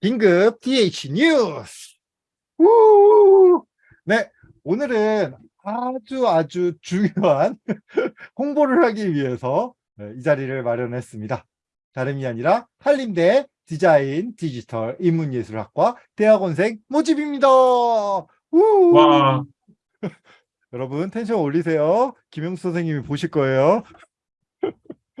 긴급 DH 뉴스. 우! 네, 오늘은 아주 아주 중요한 홍보를 하기 위해서 네, 이 자리를 마련했습니다. 다름이 아니라 한림대 디자인 디지털 인문예술학과 대학원생 모집입니다. 우! 와, 여러분 텐션 올리세요. 김영수 선생님이 보실 거예요.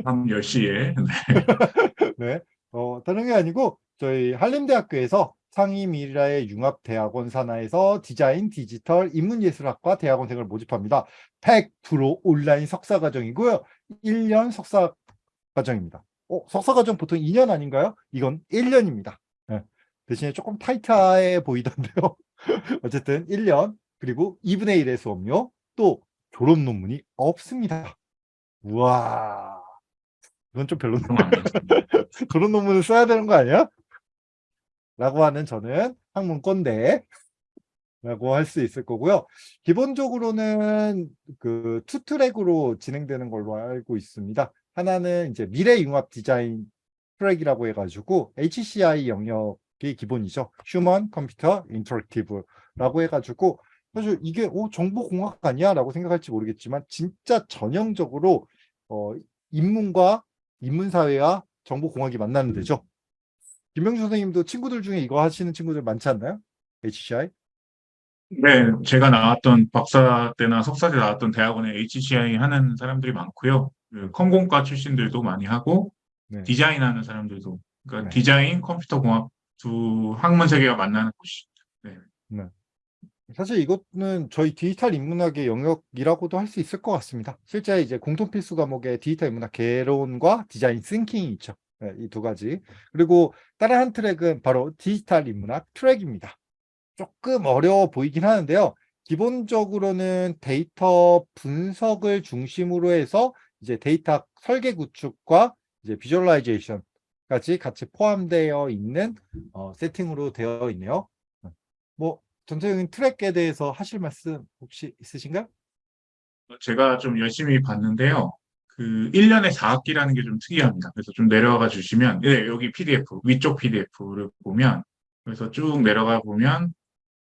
밤 10시에. 네, 어, 다른 게 아니고 저희 한림대학교에서 상임이라의 융합대학원 산하에서 디자인, 디지털, 인문예술학과 대학원생을 모집합니다. 100% 온라인 석사과정이고요. 1년 석사과정입니다. 어, 석사과정 보통 2년 아닌가요? 이건 1년입니다. 대신에 조금 타이트해 보이던데요. 어쨌든 1년 그리고 2분의 1의 수업료 또 졸업 논문이 없습니다. 우와 이건 좀 별로인데 졸업 논문을 써야 되는 거 아니야? 라고 하는 저는 학문꼰대 라고 할 수 있을 거고요. 기본적으로는 그 two track으로 진행되는 걸로 알고 있습니다. 하나는 이제 미래융합 디자인 트랙이라고 해가지고 HCI 영역이 기본이죠. human computer interactive라고 해가지고 사실 이게 오 정보공학 아니야? 라고 생각할지 모르겠지만 진짜 전형적으로 어, 인문과 인문사회와 정보공학이 만나는 데죠. 김명주 선생님도 친구들 중에 이거 하시는 친구들 많지 않나요? HCI? 네, 제가 나왔던 박사 때나 석사 때 나왔던 대학원에 HCI 하는 사람들이 많고요. 그 컴공과 출신들도 많이 하고 네. 디자인하는 사람들도 그러니까 네. 디자인, 컴퓨터 공학 두 학문 세계가 만나는 곳이 사실 이것은 저희 디지털 인문학의 영역이라고도 할 수 있을 것 같습니다. 실제 이제 공통 필수 과목에 디지털 인문학 개론과 design thinking이 있죠. 네, 이두 가지. 그리고 다른 한 트랙은 바로 디지털 인문학 트랙입니다. 조금 어려워 보이긴 하는데요. 기본적으로는 데이터 분석을 중심으로 해서 이제 데이터 설계 구축과 이제 비주얼라이제이션까지 같이 포함되어 있는 어, 세팅으로 되어 있네요. 뭐 전체적인 트랙에 대해서 하실 말씀 혹시 있으신가요? 제가 좀 열심히 봤는데요. 그 1년에 4학기라는 게 좀 특이합니다. 그래서 좀 내려가 주시면 네, 여기 PDF 위쪽 PDF를 보면 그래서 쭉 내려가 보면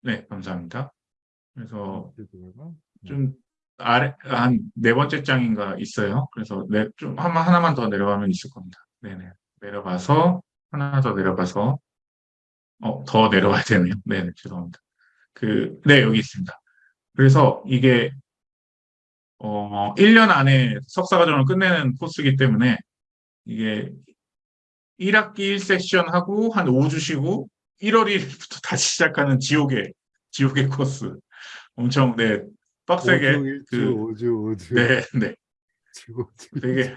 네, 감사합니다. 그래서 좀 아래 한 네 번째 장인가 있어요. 그래서 네, 좀 한, 하나만 더 내려가면 있을 겁니다. 네네. 내려가서 하나 더 내려가서 어, 더 내려가야 되네요. 네네, 죄송합니다. 그, 네, 여기 있습니다. 그래서 이게 어, 1년 안에 석사과정을 끝내는 코스이기 때문에 이게 1학기 1섹션 하고 한 5주 쉬고 1월 1일부터 다시 시작하는 지옥의 지옥의 코스. 엄청 네 빡세게 그 오주 오주 네, 네. 지고 되게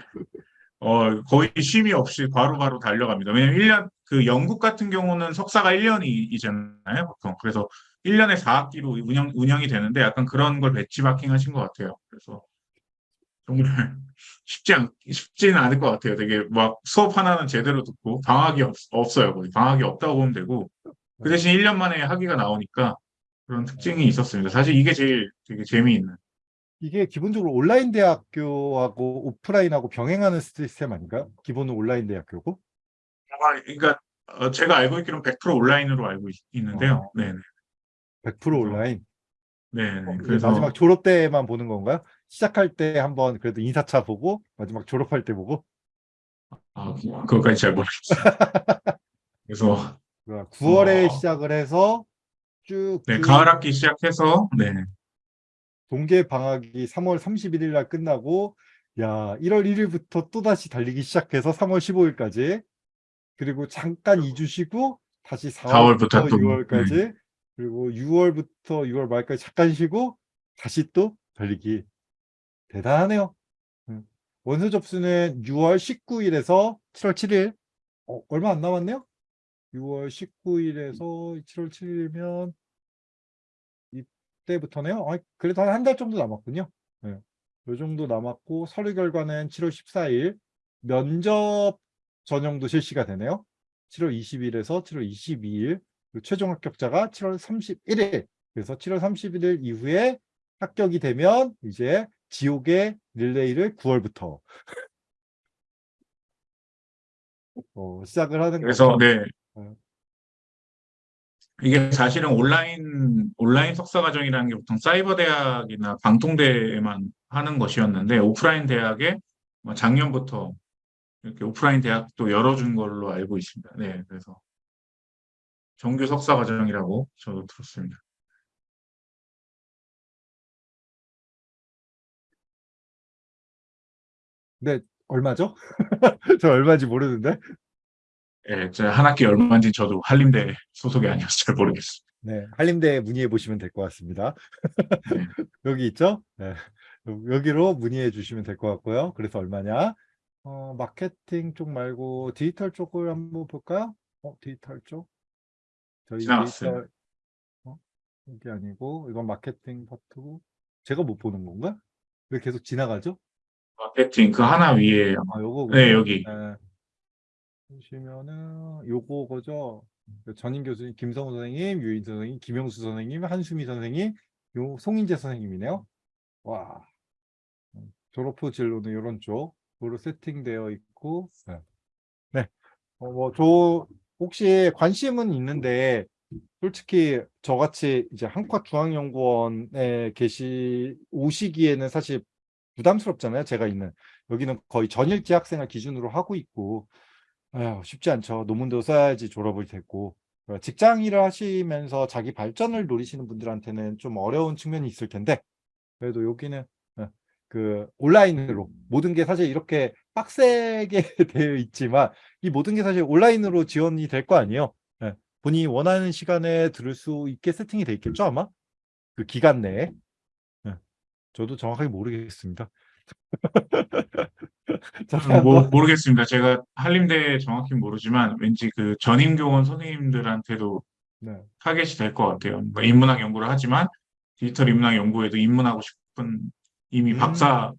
어 거의 쉼이 없이 바로 바로 달려갑니다. 왜냐면 1년 그 영국 같은 경우는 석사가 1년이잖아요, 보통. 그래서 1년에 4학기로 운영 운영이 되는데 약간 그런 걸 배치마킹 하신 것 같아요. 그래서 정말 쉽지 않 쉽지는 않을 것 같아요. 되게 막 수업 하나는 제대로 듣고 방학이 없, 없어요. 거의 방학이 없다고 보면 되고 그 대신 1년 만에 학위가 나오니까 그런 특징이 있었습니다. 사실 이게 제일 되게 재미있는 이게 기본적으로 온라인 대학교하고 오프라인하고 병행하는 시스템 아닌가요? 기본은 온라인 대학교고 아, 그러니까 어, 제가 알고 있기로는 100% 온라인으로 알고 있, 있는데요. 어. 네, 100% 온라인. 네, 네. 어, 그래서 마지막 졸업 때만 보는 건가요? 시작할 때 한번 그래도 인사차 보고 마지막 졸업할 때 보고 아, 그것까지 잘 모르겠어요. 그래서 9월에 어. 시작을 해서 쭉 네, 그 가을 학기 시작해서 네, 동계 방학이 3월 31일 날 끝나고 야 1월 1일부터 또다시 달리기 시작해서 3월 15일까지 그리고 잠깐 2주 쉬고 다시 4월부터 4월부터 또, 6월까지 그리고 6월부터 6월 말까지 잠깐 쉬고 다시 또 달리기 대단하네요 음. 원서 접수는 6월 19일에서 7월 7일 어, 얼마 안 남았네요 6월 19일에서 7월 7일이면 이때부터네요. 아, 그래도 한한달 정도 남았군요. 네. 요 정도 남았고 서류 결과는 7월 14일 면접 전형도 실시가 되네요. 7월 20일에서 7월 22일 그리고 최종 합격자가 7월 31일 그래서 7월 31일 이후에 합격이 되면 이제 지옥의 릴레이를 9월부터 어, 시작을 하는 그래서 거죠. 네, 네. 이게 사실은 온라인 온라인 석사 과정이라는 게 보통 사이버 대학이나 방통대에만 하는 것이었는데 오프라인 대학에 뭐 작년부터 이렇게 오프라인 대학도 열어준 걸로 알고 있습니다. 네, 그래서 정규 석사 과정이라고 저도 들었습니다. 네, 얼마죠? 저 얼마인지 모르는데. 예, 제가 한 학기 얼마인지 저도 한림대 소속이 아니어서 잘 모르겠어요. 네, 한림대에 문의해 보시면 될 것 같습니다. 네. 여기 있죠? 네. 여기로 문의해 주시면 될 것 같고요. 그래서 얼마냐? 어, 마케팅 쪽 말고 디지털 쪽을 한번 볼까요? 어, 디지털 쪽. 저희 지나갔어요. 디지털, 어, 이게 아니고, 이건 마케팅 파트고, 제가 못 보는 건가? 왜 계속 지나가죠? 마케팅 그 하나 위에 아, 요거. 네, 여기. 네. 보시면은, 요거 거죠? 전임 교수님, 김성우 선생님, 유인 선생님, 김영수 선생님, 한수미 선생님, 요 송인재 선생님이네요. 와. 음, 졸업 후 진로는 이런 쪽으로 세팅되어 있고, 네. 네. 어, 뭐, 저, 혹시 관심은 있는데, 솔직히 저같이 이제 한과 중앙연구원에 계시, 오시기에는 사실 부담스럽잖아요. 제가 있는. 여기는 거의 전일제 학생을 기준으로 하고 있고, 아휴, 쉽지 않죠. 논문도 써야지 졸업을 됐고. 어, 직장 일을 하시면서 자기 발전을 노리시는 분들한테는 좀 어려운 측면이 있을 텐데, 그래도 여기는 어, 그 온라인으로 모든 게 사실 이렇게 빡세게 되어 있지만 이 모든 게 사실 온라인으로 지원이 될 거 아니에요. 예, 본인이 원하는 시간에 들을 수 있게 세팅이 돼 있겠죠 아마 그 기간 내에. 예, 저도 정확하게 모르겠습니다. 뭐, 모르겠습니다. 제가 한림대 정확히 모르지만 왠지 그 전임 교원 선생님들한테도 네. 타겟이 될 것 같아요. 뭐 인문학 연구를 하지만 디지털 인문학 연구에도 입문하고 싶은 이미 음. 박사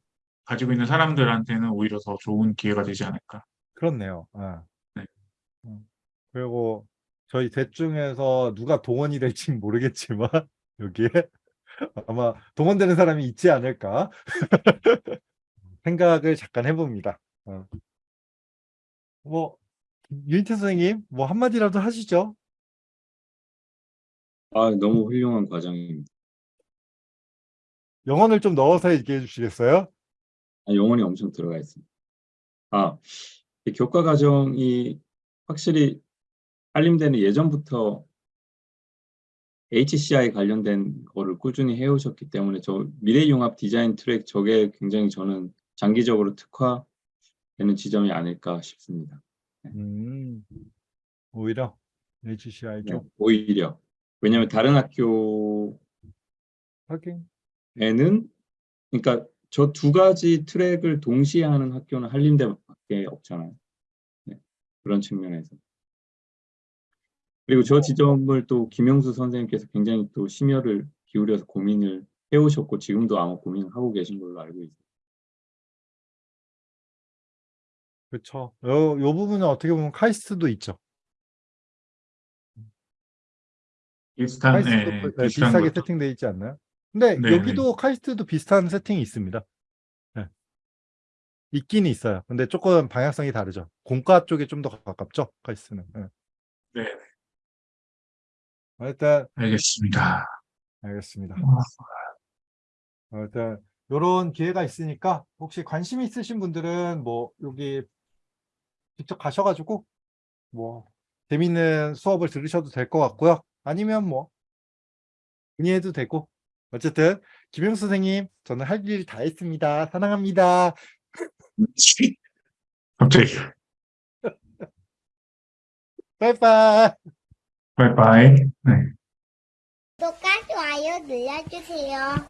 가지고 있는 사람들한테는 오히려 더 좋은 기회가 되지 않을까. 그렇네요. 아. 네. 음, 그리고 저희 셋 중에서 누가 동원이 될지 모르겠지만 여기에 아마 동원되는 사람이 있지 않을까 생각을 잠깐 해봅니다. 어. 뭐 유인태 선생님 뭐 한마디라도 하시죠. 아, 너무 훌륭한 과정입니다. 영혼을 좀 넣어서 얘기해 주시겠어요? 아, 영혼이 엄청 들어가 있습니다. 아, 이 교과 과정이 확실히 한림대는 예전부터 HCI 관련된 거를 꾸준히 해오셨기 때문에 저 미래융합 디자인 트랙 저게 굉장히 저는 장기적으로 특화되는 지점이 아닐까 싶습니다. 음, 오히려 HCI 네, 쪽 오히려 왜냐하면 다른 학교 하긴 에는 그러니까 저 두 가지 트랙을 동시에 하는 학교는 한림대밖에 없잖아요. 네, 그런 측면에서. 그리고 저 지점을 또 김영수 선생님께서 굉장히 또 심혈을 기울여서 고민을 해오셨고 지금도 아마 고민을 하고 계신 걸로 알고 있어요. 그렇죠. 요, 요 부분은 어떻게 보면 카이스트도 있죠. 비슷한, 카이스트도 예, 네, 비슷한 비슷하게. 세팅되어 있지 않나요? 근데 네, 여기도 카이스트도 비슷한 세팅이 있습니다. 네. 있긴 있어요. 근데 조금 방향성이 다르죠. 공과 쪽에 좀 더 가깝죠. 카이스트는. 네. 네, 일단 알겠습니다. 알겠습니다. 어, 어, 일단 이런 기회가 있으니까 혹시 관심 있으신 분들은 뭐 여기 직접 가셔가지고 뭐 재밌는 수업을 들으셔도 될 것 같고요. 아니면 뭐 문의해도 되고 어쨌든 김영수 선생님 저는 할 일 다 했습니다. 사랑합니다. 갑자기. 빠이빠이. 바이바이. 네. 구독과 좋아요 눌러주세요.